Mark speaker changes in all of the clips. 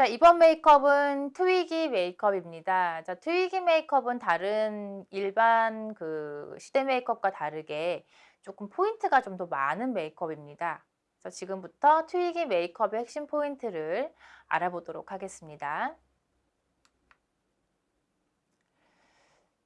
Speaker 1: 자, 이번 메이크업은 트위기 메이크업입니다. 자, 트위기 메이크업은 다른 일반 그 시대 메이크업과 다르게 조금 포인트가 좀 더 많은 메이크업입니다. 그래서 지금부터 트위기 메이크업의 핵심 포인트를 알아보도록 하겠습니다.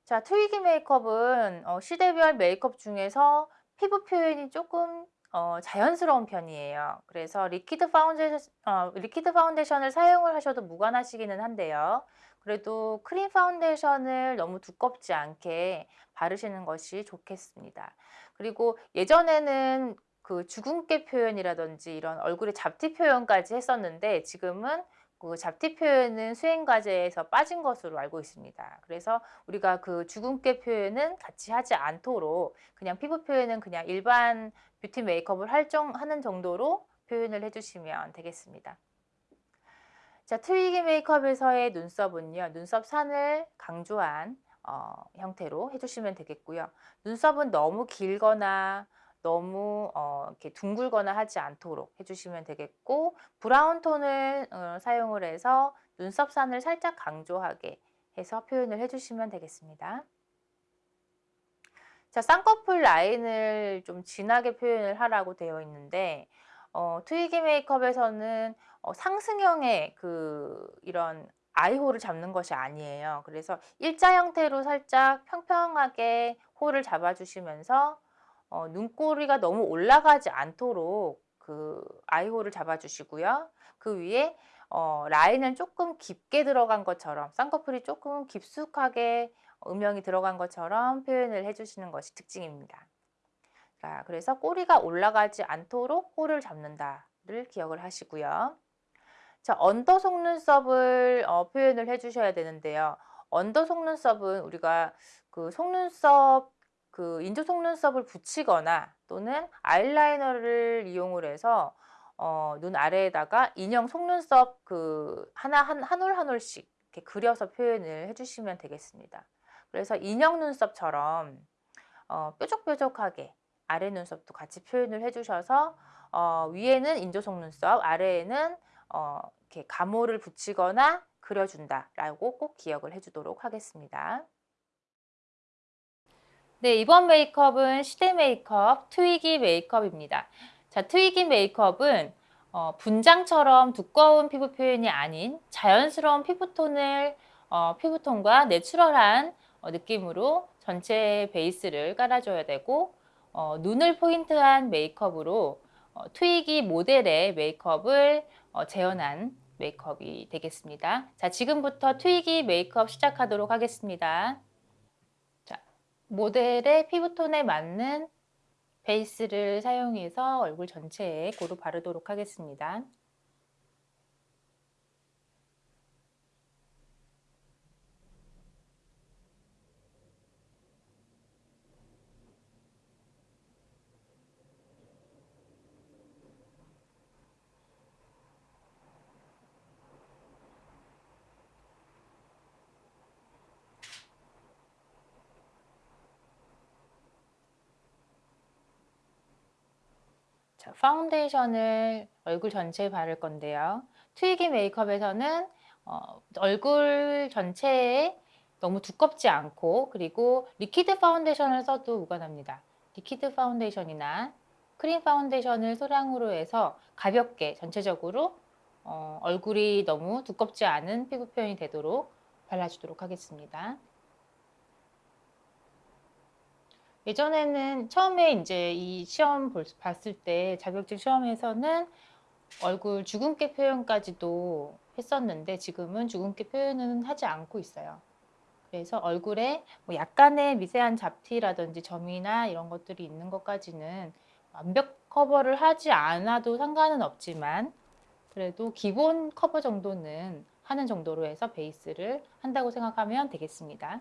Speaker 1: 자, 트위기 메이크업은 어, 시대별 메이크업 중에서 피부 표현이 조금 어, 자연스러운 편이에요. 그래서 liquid 파운데이션, 어, liquid 파운데이션을 사용을 하셔도 무관하시기는 한데요. 그래도 크림 파운데이션을 너무 두껍지 않게 바르시는 것이 좋겠습니다. 그리고 예전에는 그 주근깨 표현이라든지 이런 얼굴의 잡티 표현까지 했었는데 지금은 그 잡티 표현은 수행 과제에서 빠진 것으로 알고 있습니다. 그래서 우리가 그 주근깨 표현은 같이 하지 않도록 그냥 피부 표현은 그냥 일반 뷰티 메이크업을 할정, 하는 정도로 표현을 해주시면 되겠습니다. 자, 트위기 메이크업에서의 눈썹은요. 눈썹 산을 강조한 어, 형태로 해주시면 되겠고요. 눈썹은 너무 길거나 너무 어, 이렇게 둥글거나 하지 않도록 해주시면 되겠고 브라운 톤을 어, 사용을 해서 눈썹 산을 살짝 강조하게 해서 표현을 해주시면 되겠습니다. 자, 쌍꺼풀 라인을 좀 진하게 표현을 하라고 되어 있는데 어, 트위기 메이크업에서는 어, 상승형의 그 이런 아이홀을 잡는 것이 아니에요. 그래서 일자 형태로 살짝 평평하게 홀을 잡아주시면서 어, 눈꼬리가 너무 올라가지 않도록 그 아이홀을 잡아주시고요. 그 위에 어, 라인은 조금 깊게 들어간 것처럼 쌍꺼풀이 조금 깊숙하게 음영이 들어간 것처럼 표현을 해주시는 것이 특징입니다. 자, 그래서 꼬리가 올라가지 않도록 hole을 잡는다를 기억을 하시고요. 자, under 속눈썹을 어, 표현을 해주셔야 되는데요. under 속눈썹은 우리가 그 속눈썹 그 인조 속눈썹을 붙이거나 또는 아이라이너를 이용을 해서 어, 눈 아래에다가 인형 속눈썹 그 하나 한, 한 올 한 올씩 이렇게 그려서 표현을 해주시면 되겠습니다. 그래서 인형 눈썹처럼 어, 뾰족뾰족하게 아래 눈썹도 같이 표현을 해주셔서 어, 위에는 인조 속눈썹, 아래에는 어, 이렇게 가모를 붙이거나 그려준다라고 꼭 기억을 해주도록 하겠습니다. 네, 이번 메이크업은 시대 메이크업 트위기 메이크업입니다. 자, 트위기 메이크업은 어, 분장처럼 두꺼운 피부 표현이 아닌 자연스러운 피부톤을 어, 피부톤과 내추럴한 어, 느낌으로 전체 베이스를 깔아줘야 되고 어, 눈을 포인트한 메이크업으로 어, 트위기 모델의 메이크업을 어, 재현한 메이크업이 되겠습니다. 자, 지금부터 트위기 메이크업 시작하도록 하겠습니다. 자, 모델의 피부톤에 맞는 베이스를 사용해서 얼굴 전체에 고루 바르도록 하겠습니다. 자, 파운데이션을 얼굴 전체에 바를 건데요. 트위기 메이크업에서는 어, 얼굴 전체에 너무 두껍지 않고 그리고 liquid 파운데이션을 써도 무관합니다. liquid 파운데이션이나 크림 파운데이션을 소량으로 해서 가볍게 전체적으로 어, 얼굴이 너무 두껍지 않은 피부 표현이 되도록 발라주도록 하겠습니다. 예전에는 처음에 이제 이 시험 봤을 때 자격증 시험에서는 얼굴 주근깨 표현까지도 했었는데 지금은 주근깨 표현은 하지 않고 있어요. 그래서 얼굴에 뭐 약간의 미세한 잡티라든지 점이나 이런 것들이 있는 것까지는 완벽 커버를 하지 않아도 상관은 없지만 그래도 기본 커버 정도는 하는 정도로 해서 베이스를 한다고 생각하면 되겠습니다.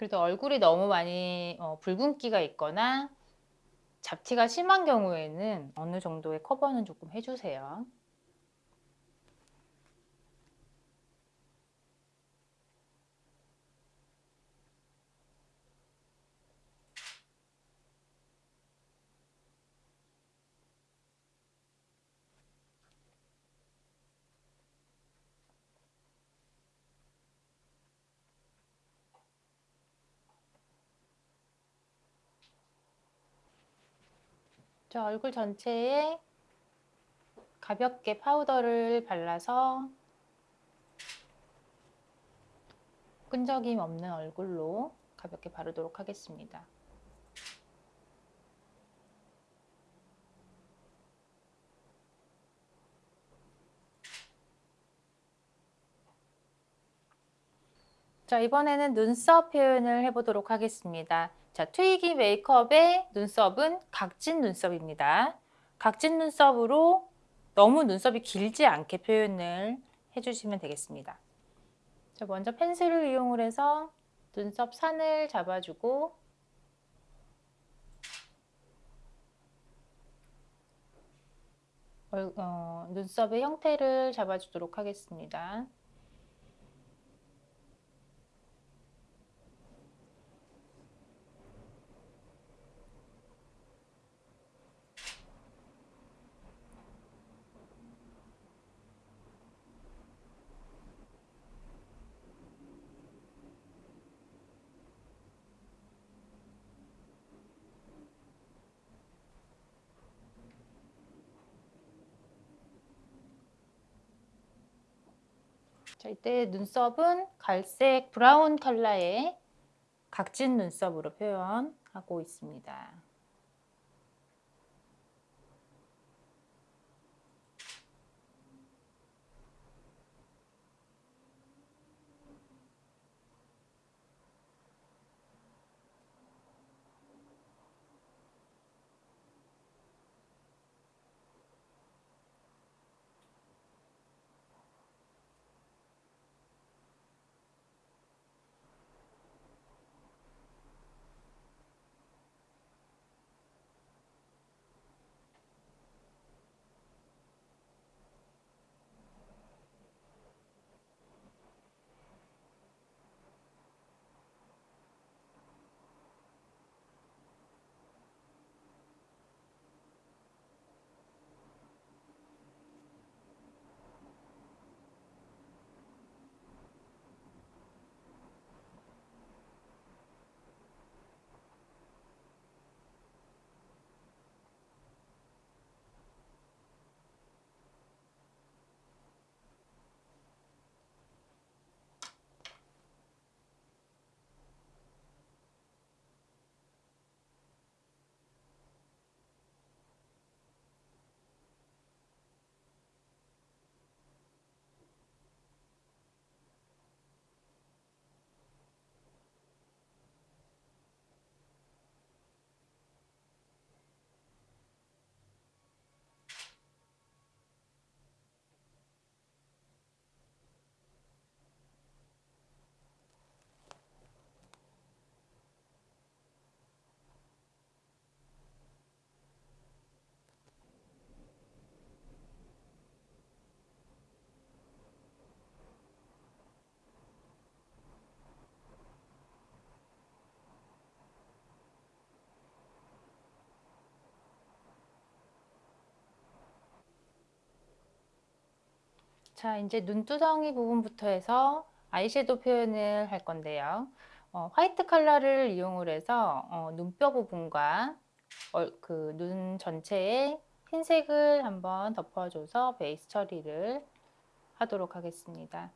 Speaker 1: 그래도 얼굴이 너무 많이 어, 붉은기가 있거나 잡티가 심한 경우에는 어느 정도의 커버는 조금 해주세요. 저 얼굴 전체에 가볍게 파우더를 발라서 끈적임 없는 얼굴로 가볍게 바르도록 하겠습니다. 자 이번에는 눈썹 표현을 해보도록 하겠습니다. 자, 트위기 메이크업의 눈썹은 각진 눈썹입니다. 각진 눈썹으로 너무 눈썹이 길지 않게 표현을 해주시면 되겠습니다. 자, 먼저 펜슬을 이용 해서 눈썹 산을 잡아주고 어, 눈썹의 형태를 잡아주도록 하겠습니다. 자, 이때 눈썹은 갈색 브라운 컬러의 각진 눈썹으로 표현하고 있습니다. 자, 이제 눈두덩이 부분부터 해서 아이섀도우 표현을 할 건데요. 어, 화이트 컬러를 이용 해서 어, 눈뼈 부분과 어, 그눈 전체에 흰색을 한번 덮어줘서 베이스 처리를 하도록 하겠습니다.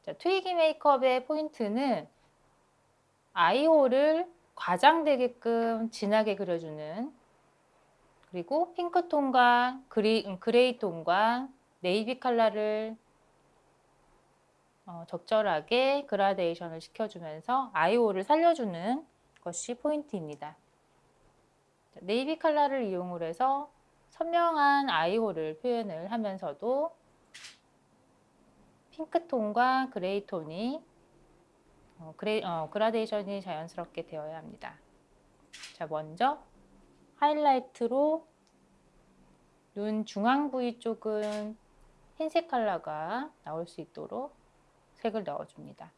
Speaker 1: 자, 트위기 메이크업의 포인트는 eye hole을 과장되게끔 진하게 그려주는 그리고 핑크톤과 그리, 음, gray톤과 navy 컬러를 어, 적절하게 그라데이션을 시켜주면서 eye hole을 살려주는 것이 포인트입니다. 네이비 컬러를 이용 해서 선명한 eye hole을 표현을 하면서도 핑크톤과 gray톤이 어, 그레, 어, 그라데이션이 자연스럽게 되어야 합니다. 자, 먼저 하이라이트로 눈 중앙 부위 쪽은 흰색 컬러가 나올 수 있도록 색을 넣어줍니다.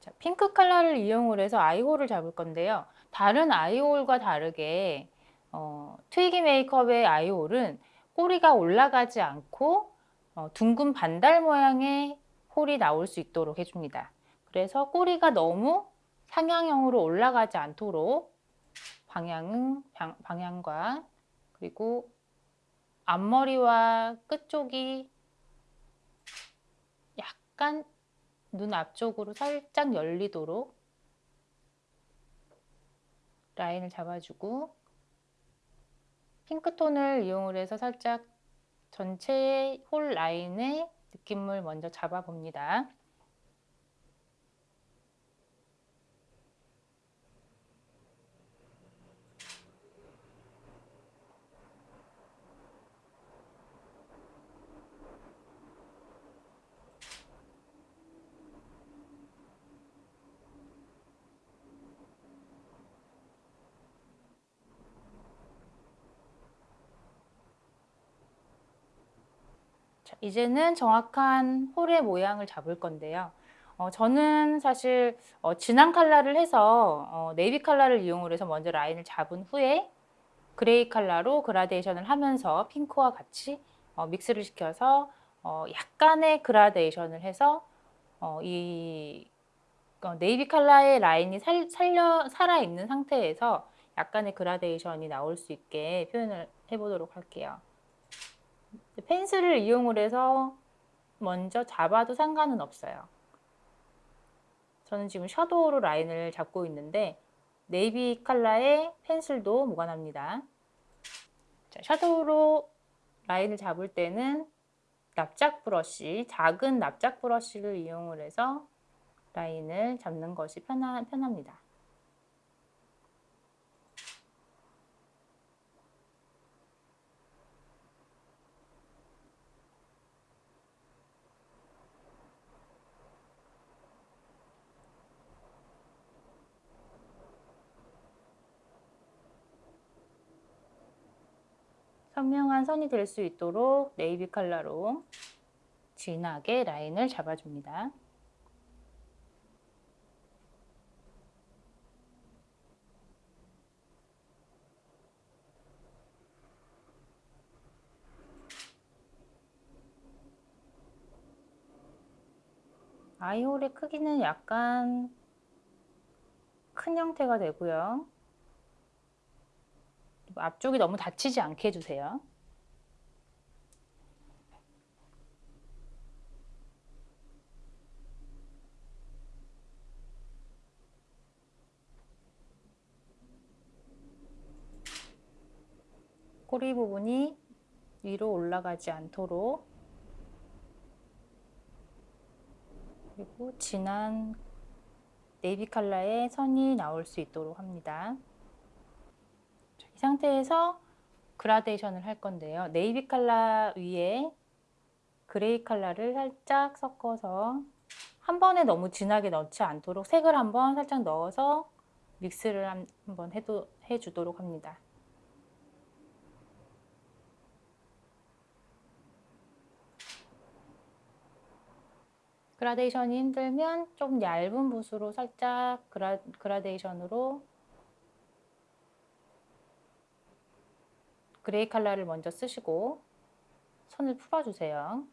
Speaker 1: 자, 핑크 컬러를 이용을 해서 아이홀을 잡을 건데요. 다른 아이홀과 다르게 어, 트위기 메이크업의 아이홀은 꼬리가 올라가지 않고 어, 둥근 반달 모양의 홀이 나올 수 있도록 해줍니다. 그래서 꼬리가 너무 상향형으로 올라가지 않도록 방향은 방향과 그리고 앞머리와 끝쪽이 약간 눈 앞쪽으로 살짝 열리도록 라인을 잡아주고 핑크톤을 이용을 해서 살짝 전체의 홀 라인의 느낌을 먼저 잡아봅니다. 자, 이제는 정확한 hole의 모양을 잡을 건데요. 어, 저는 사실 어, 진한 컬러를 해서 어, 네이비 컬러를 이용을 해서 먼저 라인을 잡은 후에 gray 컬러로 그라데이션을 하면서 핑크와 같이 어, mix를 시켜서 어, 약간의 그라데이션을 해서 어, 이 어, 네이비 컬러의 라인이 살, 살려, 살아있는 상태에서 약간의 그라데이션이 나올 수 있게 표현을 해보도록 할게요. pencil을 이용을 해서 먼저 잡아도 상관은 없어요. 저는 지금 shadow로 라인을 잡고 있는데 네이비 컬러의 pencil도 무관합니다. 자, shadow로 라인을 잡을 때는 납작 브러쉬, 작은 납작 브러쉬를 이용을 해서 라인을 잡는 것이 편하, 편합니다. 선명한 선이 될 수 있도록 네이비 컬러로 진하게 라인을 잡아줍니다. 아이홀의 크기는 약간 큰 형태가 되고요. 앞쪽이 너무 닫히지 않게 해주세요. 꼬리 부분이 위로 올라가지 않도록 그리고 진한 네이비 컬러의 선이 나올 수 있도록 합니다. 이 상태에서 그라데이션을 할 건데요. 네이비 컬러 위에 gray 컬러를 살짝 섞어서 한 번에 너무 진하게 넣지 않도록 색을 한번 살짝 넣어서 mix를 한번 해도, 해주도록 합니다. 그라데이션이 힘들면 좀 얇은 붓으로 살짝 그라, 그라데이션으로 gray 컬러를 먼저 쓰시고 선을 풀어주세요.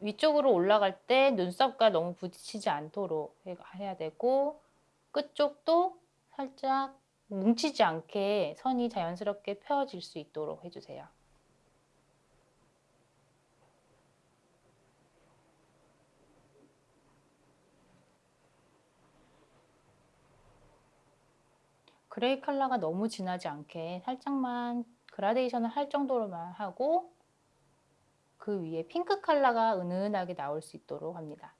Speaker 1: 위쪽으로 올라갈 때 눈썹과 너무 부딪히지 않도록 해야 되고 끝쪽도 살짝 뭉치지 않게 선이 자연스럽게 펴질 수 있도록 해주세요. 그레이 컬러가 너무 진하지 않게 살짝만 그라데이션을 할 정도로만 하고 그 위에 핑크 컬러가 은은하게 나올 수 있도록 합니다.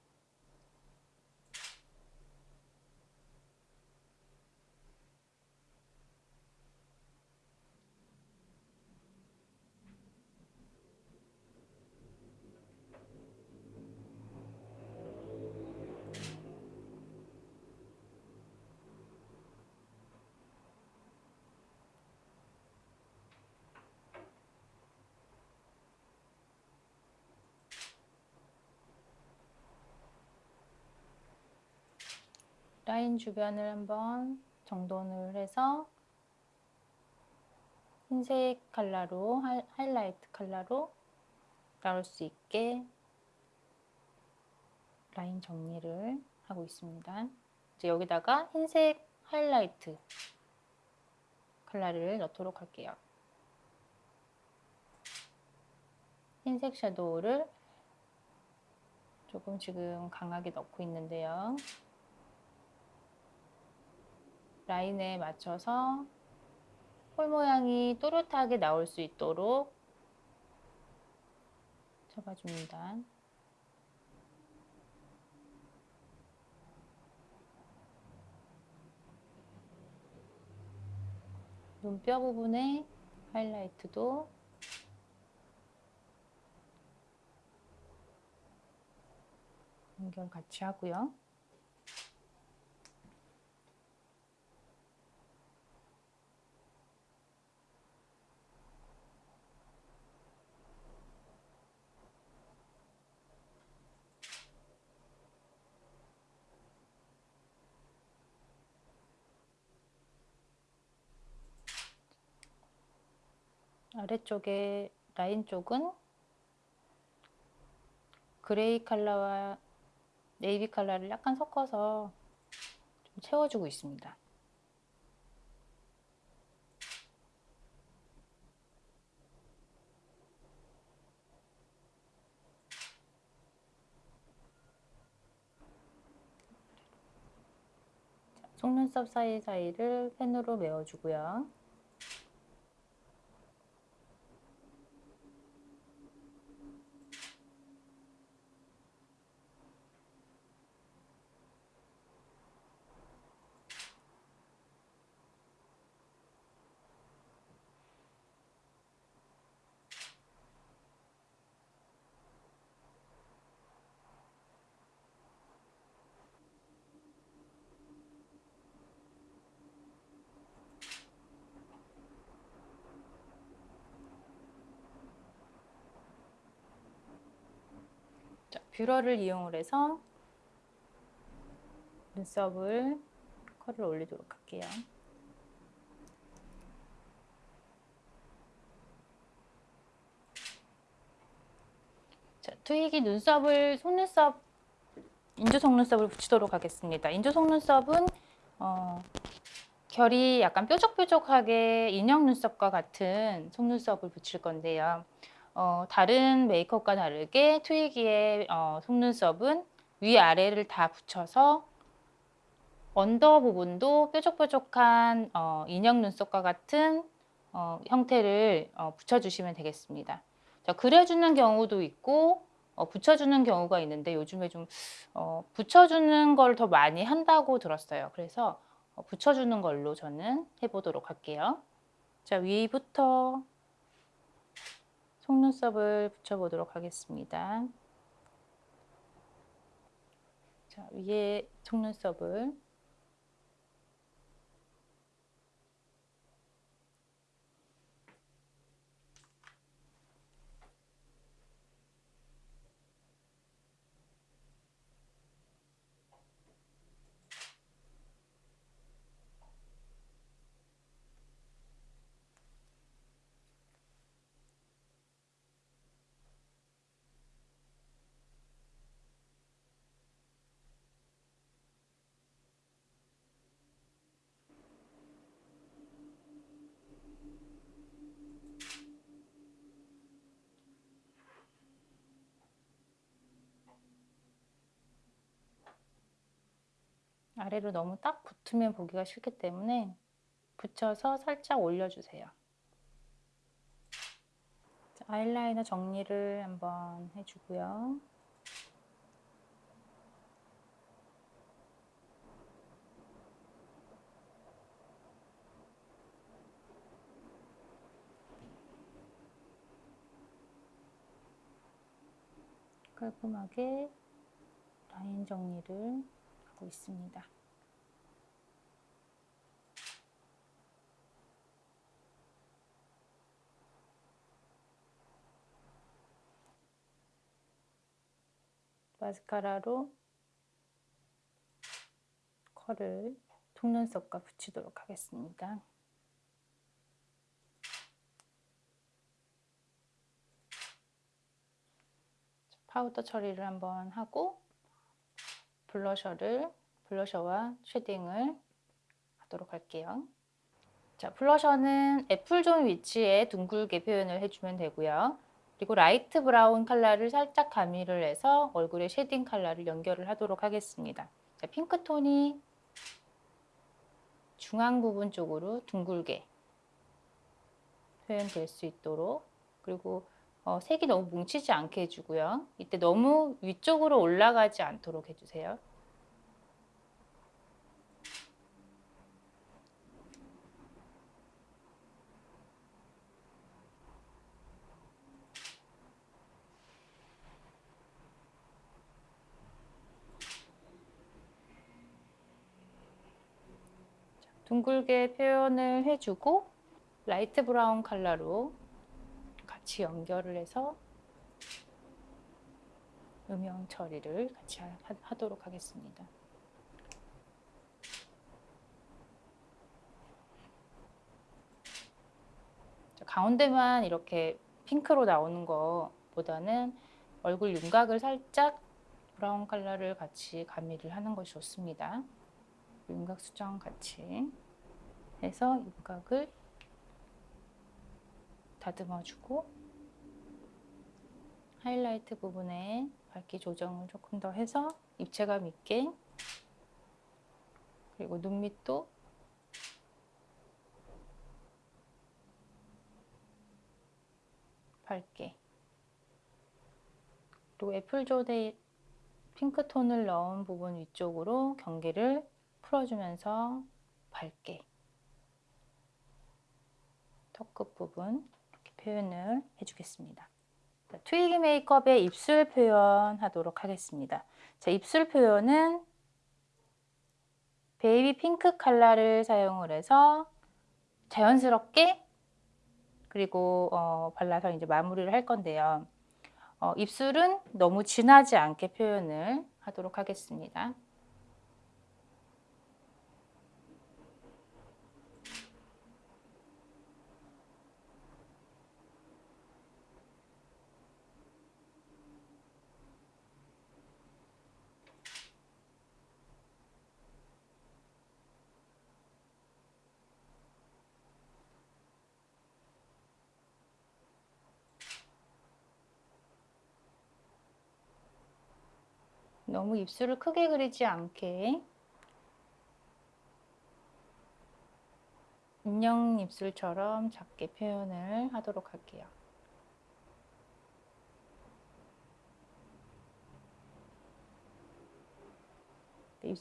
Speaker 1: 라인 주변을 한번 정돈을 해서 흰색 컬러로 하이라이트 컬러로 나올 수 있게 라인 정리를 하고 있습니다. 이제 여기다가 흰색 하이라이트 컬러를 넣도록 할게요. 흰색 shadow를 조금 지금 강하게 넣고 있는데요. 라인에 맞춰서 홀 모양이 또렷하게 나올 수 있도록 잡아줍니다. 눈뼈 부분에 하이라이트도 연결 같이 하고요. 아래쪽에 라인 쪽은 그레이 컬러와 네이비 컬러를 약간 섞어서 좀 채워주고 있습니다. 속눈썹 사이사이를 펜으로 메워주고요. 뷰러를 이용을 해서 눈썹을 컬을 올리도록 할게요. 자, 트윅이 눈썹을 속눈썹 인조 속눈썹을 붙이도록 하겠습니다. 인조 속눈썹은 어, 결이 약간 뾰족뾰족하게 인형 눈썹과 같은 속눈썹을 붙일 건데요. 어, 다른 메이크업과 다르게 트위기의 어, 속눈썹은 위아래를 다 붙여서 언더 부분도 뾰족뾰족한 어, 인형 눈썹과 같은 어, 형태를 어, 붙여주시면 되겠습니다. 자, 그려주는 경우도 있고 어, 붙여주는 경우가 있는데 요즘에 좀 어, 붙여주는 걸 더 많이 한다고 들었어요. 그래서 어, 붙여주는 걸로 저는 해보도록 할게요. 자, 위부터 속눈썹을 붙여보도록 하겠습니다. 자, 위에 속눈썹을 아래로 너무 딱 붙으면 보기가 싫기 때문에 붙여서 살짝 올려주세요. 아이라이너 정리를 한번 해주고요. 깔끔하게 라인 정리를 하고 있습니다. 마스카라로 컬을 속눈썹과 붙이도록 하겠습니다. 파우더 처리를 한번 하고 블러셔를 블러셔와 shading을 하도록 할게요. 자, 블러셔는 apple zone 위치에 둥글게 표현을 해주면 되고요. 그리고 light brown 컬러를 살짝 가미를 해서 얼굴에 shading 컬러를 연결을 하도록 하겠습니다. 자, 핑크톤이 중앙 부분 쪽으로 둥글게 표현될 수 있도록 그리고 어, 색이 너무 뭉치지 않게 해주고요. 이때 너무 위쪽으로 올라가지 않도록 해주세요. 둥글게 표현을 해주고 light brown 컬러로 같이 연결을 해서 음영 처리를 같이 하, 도록 하겠습니다. 가운데만 이렇게 핑크로 나오는 것보다는 얼굴 윤곽을 살짝 브라운 컬러를 같이 가미를 하는 것이 좋습니다. 윤곽 수정 같이 해서 윤곽을 다듬어주고 하이라이트 부분에 밝기 조정을 조금 더 해서 입체감 있게 그리고 눈 밑도 밝게 그리고 애플존에 핑크톤을 넣은 부분 위쪽으로 경계를 풀어주면서 밝게 턱 끝 부분 이렇게 표현을 해주겠습니다. 트위기 메이크업의 입술 표현 하도록 하겠습니다. 자, 입술 표현은 baby pink 컬러를 사용을 해서 자연스럽게 그리고 어, 발라서 이제 마무리를 할 건데요. 어, 입술은 너무 진하지 않게 표현을 하도록 하겠습니다. 너무 입술을 크게 그리지 않게 인형 입술처럼 작게 표현을 하도록 할게요.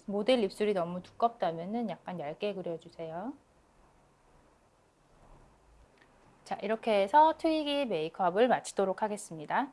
Speaker 1: 모델 입술이 너무 두껍다면 약간 얇게 그려주세요. 자 이렇게 해서 트위기 메이크업을 마치도록 하겠습니다.